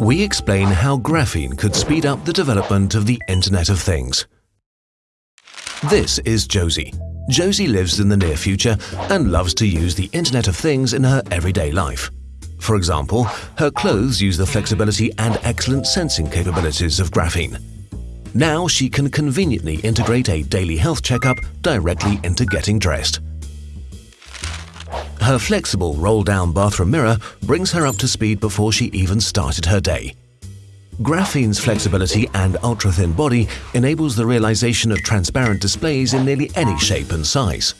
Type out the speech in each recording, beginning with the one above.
we explain how graphene could speed up the development of the Internet of Things. This is Josie. Josie lives in the near future and loves to use the Internet of Things in her everyday life. For example, her clothes use the flexibility and excellent sensing capabilities of graphene. Now she can conveniently integrate a daily health checkup directly into getting dressed. Her flexible roll-down bathroom mirror brings her up to speed before she even started her day. Graphene's flexibility and ultra-thin body enables the realization of transparent displays in nearly any shape and size.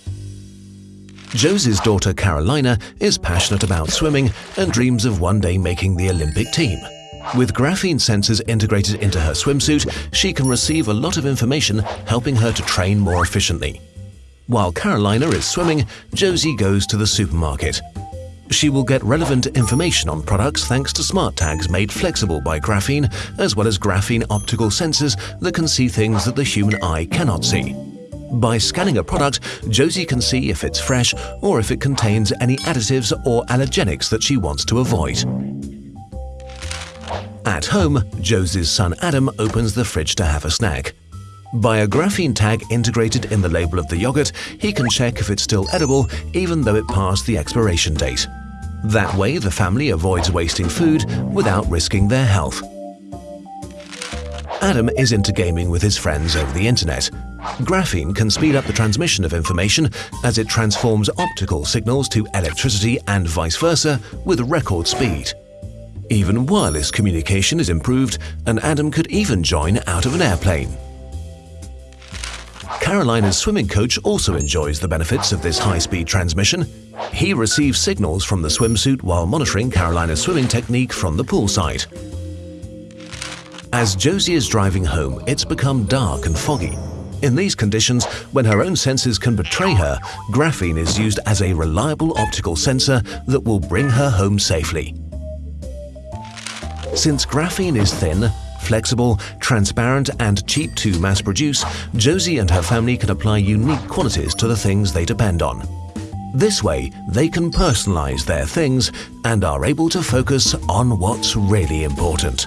Josie's daughter Carolina is passionate about swimming and dreams of one day making the Olympic team. With graphene sensors integrated into her swimsuit, she can receive a lot of information helping her to train more efficiently. While Carolina is swimming, Josie goes to the supermarket. She will get relevant information on products thanks to smart tags made flexible by graphene, as well as graphene optical sensors that can see things that the human eye cannot see. By scanning a product, Josie can see if it's fresh or if it contains any additives or allergenics that she wants to avoid. At home, Josie's son Adam opens the fridge to have a snack. By a graphene tag integrated in the label of the yogurt, he can check if it's still edible even though it passed the expiration date. That way, the family avoids wasting food without risking their health. Adam is into gaming with his friends over the internet. Graphene can speed up the transmission of information as it transforms optical signals to electricity and vice versa with record speed. Even wireless communication is improved and Adam could even join out of an airplane. Carolina's swimming coach also enjoys the benefits of this high-speed transmission. He receives signals from the swimsuit while monitoring Carolina's swimming technique from the poolside. As Josie is driving home, it's become dark and foggy. In these conditions, when her own senses can betray her, graphene is used as a reliable optical sensor that will bring her home safely. Since graphene is thin, flexible, transparent and cheap to mass produce, Josie and her family can apply unique qualities to the things they depend on. This way, they can personalize their things and are able to focus on what's really important.